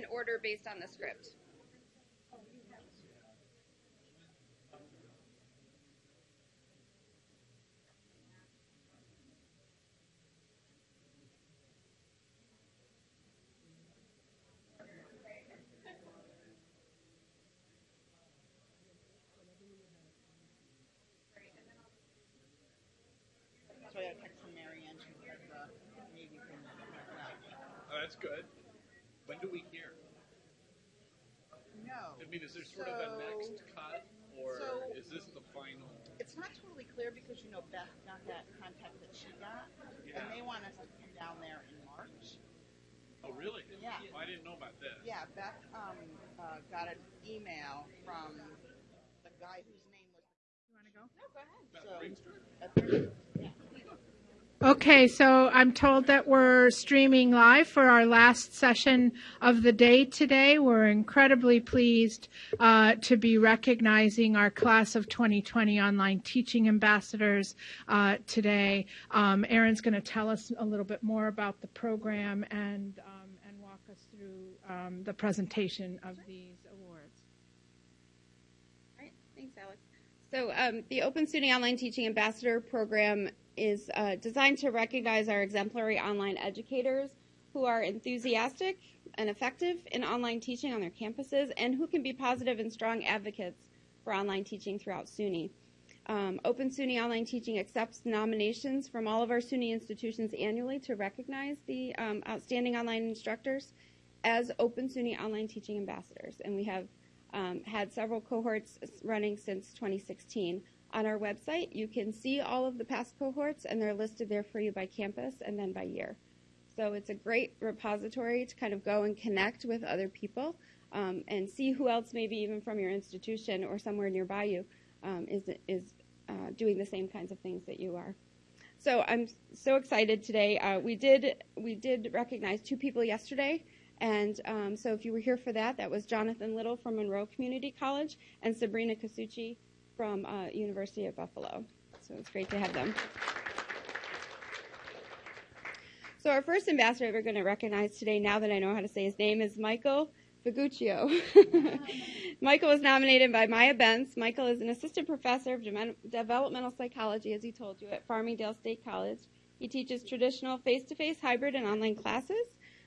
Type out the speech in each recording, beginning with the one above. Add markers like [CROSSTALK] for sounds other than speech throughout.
in order based on the script. So I got a text from Mary she said the Navy thing went well. Oh, that's good. When do we hear? No. I mean, is there sort of a next cut, or so- is this the final? It's not totally clear because, you know, Beth got that contact that she got, Yeah. and they want us to come down there in March. Oh, really? Yeah. Oh, I didn't know about this. Yeah, Beth um, uh, got an email from the guy whose name was. You want to go? No, go ahead. Beth So- Ringster? At the- yeah. Okay, so I'm told that we're streaming live for our last session of the day today. We're incredibly pleased uh, to be recognizing our class of 2020 online teaching ambassadors uh, today. Um, Erin's going to tell us a little bit more about the program and um, and walk us through um, the presentation of these awards. All right, thanks, Alex. So, um, the Open SUNY Online Teaching Ambassador Program is uh, designed to recognize our exemplary online educators who are enthusiastic and effective in online teaching on their campuses and who can be positive and strong advocates for online teaching throughout SUNY. Um, Open SUNY Online Teaching accepts nominations from all of our SUNY institutions annually to recognize the um, outstanding online instructors as Open SUNY Online Teaching Ambassadors. And we have um, had several cohorts running since 2016. On our website, you can see all of the past cohorts, and they're listed there for you by campus and then by year. So it's a great repository to kind of go and connect with other people um, and see who else, maybe even from your institution or somewhere nearby you, um, is is uh, doing the same kinds of things that you are. So I'm so excited today. Uh, we did we did recognize two people yesterday, and um, so if you were here for that, that was Jonathan Little from Monroe Community College and Sabrina Casucci from uh, University of Buffalo. So it's great to have them. So our first ambassador we're going to recognize today, now that I know how to say his name, is Michael Figuccio. [LAUGHS] Michael was nominated by Maya Benz. Michael is an assistant professor of Dem- developmental psychology, as he told you, at Farmingdale State College. He teaches traditional face-to-face, hybrid, and online classes.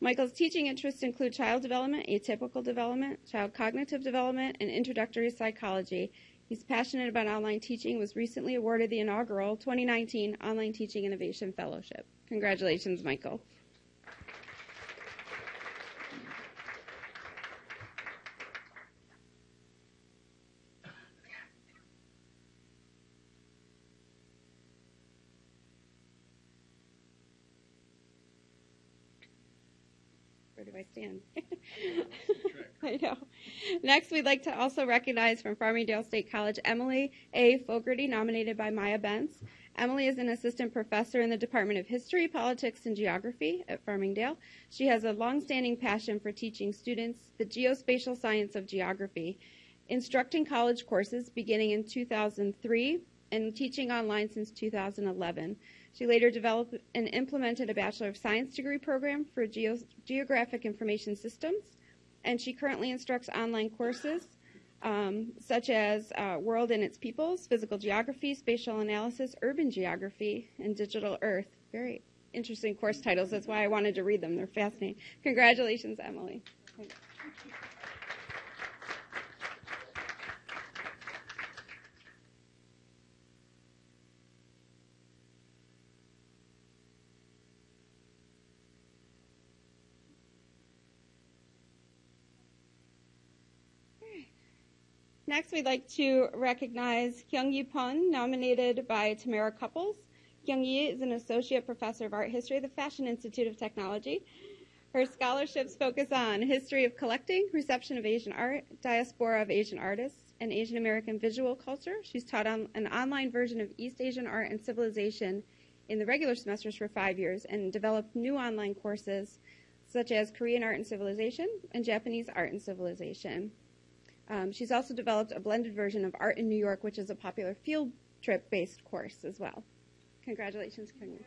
Michael's teaching interests include child development, atypical development, child cognitive development, and introductory psychology. He's passionate about online teaching, was recently awarded the inaugural 2019 Online Teaching Innovation Fellowship. Congratulations, Michael. Where do I stand? [LAUGHS] I know. Next, we'd like to also recognize from Farmingdale State College Emily A. Fogarty, nominated by Maya Benz. Emily is an assistant professor in the Department of History, Politics, and Geography at Farmingdale. She has a longstanding passion for teaching students the geospatial science of geography, instructing college courses beginning in 2003 and teaching online since 2011. She later developed and implemented a Bachelor of Science degree program for Geo- Geographic Information Systems, and she currently instructs online courses um, such as uh, World and Its Peoples, Physical Geography, Spatial Analysis, Urban Geography, and Digital Earth. Very interesting course titles. That's why I wanted to read them. They're fascinating. Congratulations, Emily. Next, we'd like to recognize Kyunghee Pyun, nominated by Tamara Couples. Kyunghee is an associate professor of art history at the Fashion Institute of Technology. Her scholarships focus on history of collecting, reception of Asian art, diaspora of Asian artists, and Asian American visual culture. She's taught on an online version of East Asian art and civilization in the regular semesters for five years and developed new online courses such as Korean art and civilization and Japanese art and civilization. Um, she's also developed a blended version of Art in New York, which is a popular field trip based course as well. Congratulations, Kyung.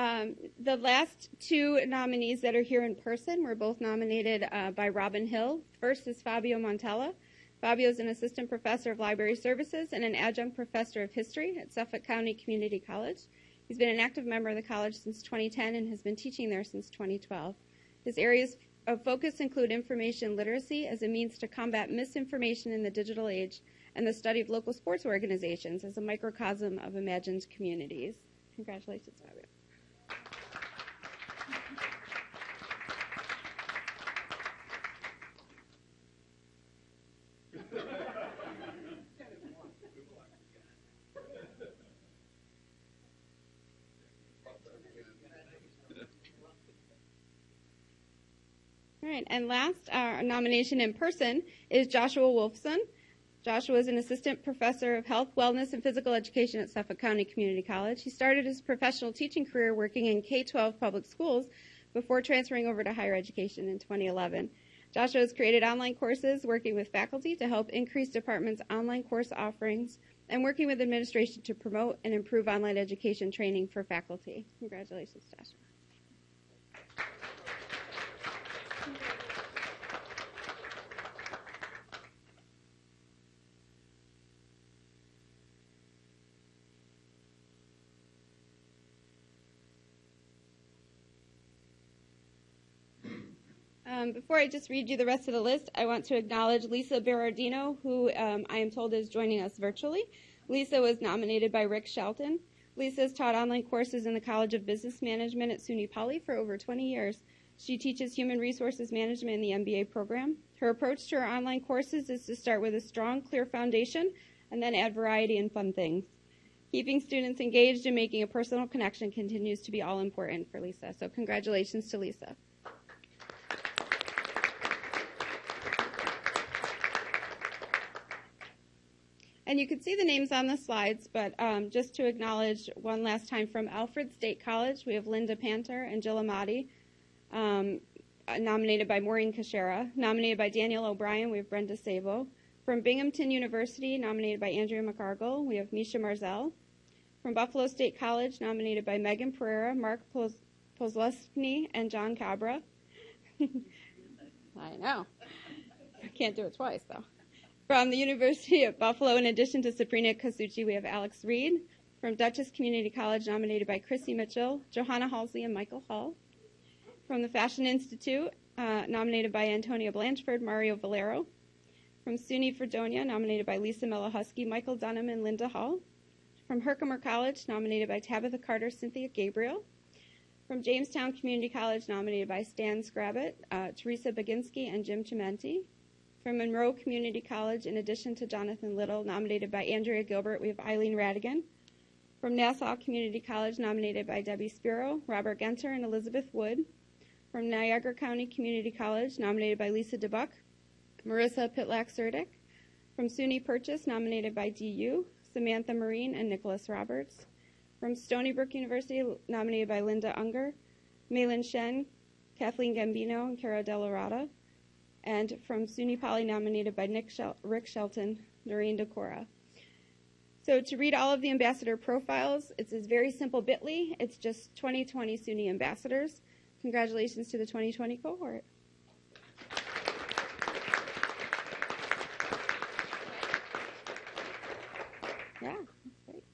Um, the last two nominees that are here in person were both nominated uh, by Robin Hill. First is Fabio Montella. Fabio is an assistant professor of library services and an adjunct professor of history at Suffolk County Community College. He's been an active member of the college since 2010 and has been teaching there since 2012. His areas of focus include information literacy as a means to combat misinformation in the digital age and the study of local sports organizations as a microcosm of imagined communities. Congratulations, Fabio. Right, and last, our nomination in person is Joshua Wolfson. Joshua is an assistant professor of health, wellness, and physical education at Suffolk County Community College. He started his professional teaching career working in K 12 public schools before transferring over to higher education in 2011. Joshua has created online courses working with faculty to help increase departments' online course offerings and working with administration to promote and improve online education training for faculty. Congratulations, Joshua. Um, before I just read you the rest of the list, I want to acknowledge Lisa Berardino, who um, I am told is joining us virtually. Lisa was nominated by Rick Shelton. Lisa has taught online courses in the College of Business Management at SUNY Poly for over 20 years. She teaches human resources management in the MBA program. Her approach to her online courses is to start with a strong, clear foundation and then add variety and fun things. Keeping students engaged and making a personal connection continues to be all important for Lisa. So, congratulations to Lisa. And you can see the names on the slides, but um, just to acknowledge one last time from Alfred State College, we have Linda Panter and Jill Amati, um, nominated by Maureen Kashera. Nominated by Daniel O'Brien, we have Brenda Sabo. From Binghamton University, nominated by Andrea McCargill, we have Misha Marzell. From Buffalo State College, nominated by Megan Pereira, Mark Pozlesny, and John Cabra. [LAUGHS] I know. I can't do it twice, though. From the University of Buffalo, in addition to Sabrina Casucci, we have Alex Reed. From Dutchess Community College, nominated by Chrissy Mitchell, Johanna Halsey, and Michael Hall. From the Fashion Institute, uh, nominated by Antonia Blanchford, Mario Valero. From SUNY Fredonia, nominated by Lisa Mellahusky, Michael Dunham, and Linda Hall. From Herkimer College, nominated by Tabitha Carter, Cynthia Gabriel. From Jamestown Community College, nominated by Stan Scrabbit, uh, Teresa Baginski, and Jim Chimenti. From Monroe Community College, in addition to Jonathan Little, nominated by Andrea Gilbert, we have Eileen Radigan. From Nassau Community College, nominated by Debbie Spiro, Robert Genter, and Elizabeth Wood. From Niagara County Community College, nominated by Lisa DeBuck, Marissa Pitlack Surdick. From SUNY Purchase, nominated by DU, Samantha Marine, and Nicholas Roberts. From Stony Brook University, nominated by Linda Unger, Malin Shen, Kathleen Gambino, and Cara Delarada and from SUNY Poly nominated by Shel- Rick Shelton, Noreen Decora. So to read all of the ambassador profiles, it's a very simple bit.ly. It's just 2020 SUNY ambassadors. Congratulations to the 2020 cohort. Yeah, that's great.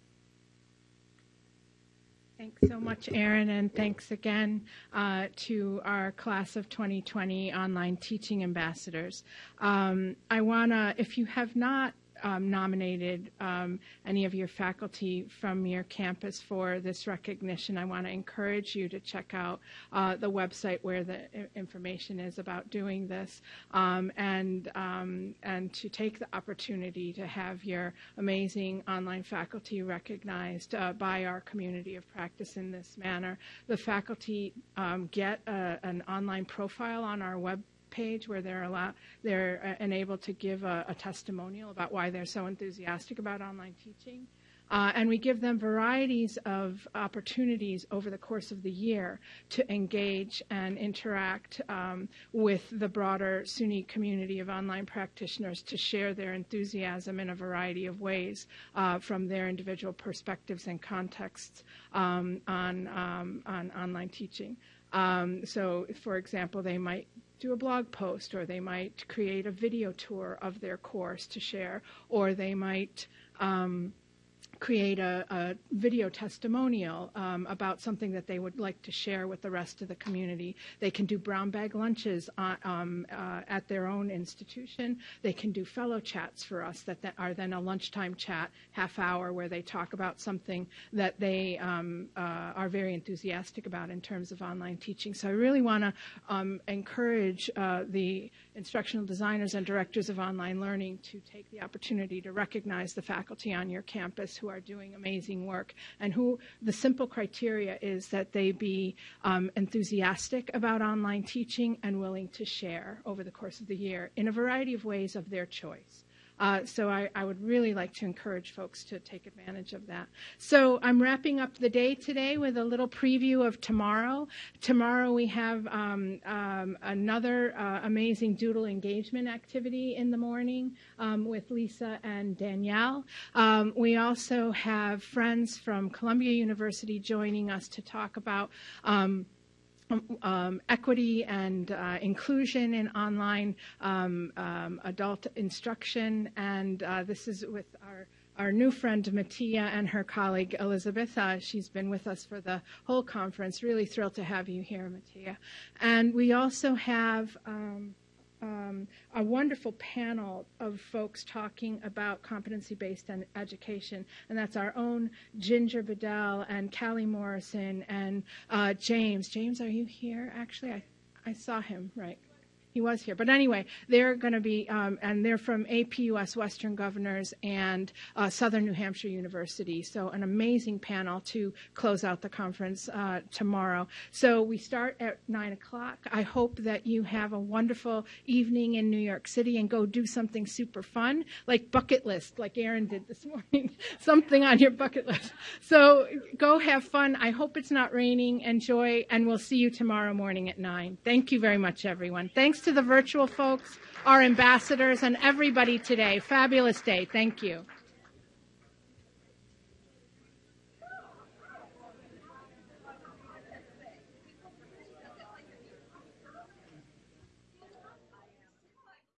Thanks so much, Erin, and thanks again uh, to our class of 2020 online teaching ambassadors. Um, I want to, if you have not um, nominated um, any of your faculty from your campus for this recognition, I want to encourage you to check out uh, the website where the information is about doing this, um, and um, and to take the opportunity to have your amazing online faculty recognized uh, by our community of practice in this manner. The faculty um, get a, an online profile on our web page where they're allowed, they're uh, enabled to give a, a, testimonial about why they're so enthusiastic about online teaching. Uh, and we give them varieties of opportunities over the course of the year to engage and interact um, with the broader SUNY community of online practitioners to share their enthusiasm in a variety of ways uh, from their individual perspectives and contexts um, on, um, on online teaching. Um, so, for example, they might do a blog post, or they might create a video tour of their course to share, or they might um, create a, a, video testimonial um, about something that they would like to share with the rest of the community. They can do brown bag lunches on, um, uh, at their own institution. They can do fellow chats for us that, that are then a lunchtime chat, half hour, where they talk about something that they um, uh, are very enthusiastic about in terms of online teaching. So I really want to um, encourage uh, the instructional designers and directors of online learning to take the opportunity to recognize the faculty on your campus who are doing amazing work and who the simple criteria is that they be um, enthusiastic about online teaching and willing to share over the course of the year in a variety of ways of their choice. Uh, so I, I, would really like to encourage folks to take advantage of that. So I'm wrapping up the day today with a little preview of tomorrow. Tomorrow we have um, um, another uh, amazing doodle engagement activity in the morning um, with Lisa and Danielle. Um, we also have friends from Columbia University joining us to talk about um, um, equity and uh, inclusion in online um, um, adult instruction. And uh, this is with our our new friend Mattia and her colleague Elizabeth. Uh, she's been with us for the whole conference. Really thrilled to have you here, Mattia. And we also have um, um, a wonderful panel of folks talking about competency-based education, and that's our own Ginger Bedell and Callie Morrison and uh, James. James, are you here? Actually, I, I saw him, right. He was here. But anyway, they're going to be, um, and they're from APUS Western Governors and uh, Southern New Hampshire University. So an amazing panel to close out the conference uh, tomorrow. So we start at 9 o'clock. I hope that you have a wonderful evening in New York City and go do something super fun, like bucket list, like Aaron did this [LAUGHS] morning. something on your bucket list. So go have fun. I hope it's not raining. Enjoy, and we'll see you tomorrow morning at 9. Thank you very much, everyone. Thanks to the virtual folks, our ambassadors, and everybody today. Fabulous day. Thank you.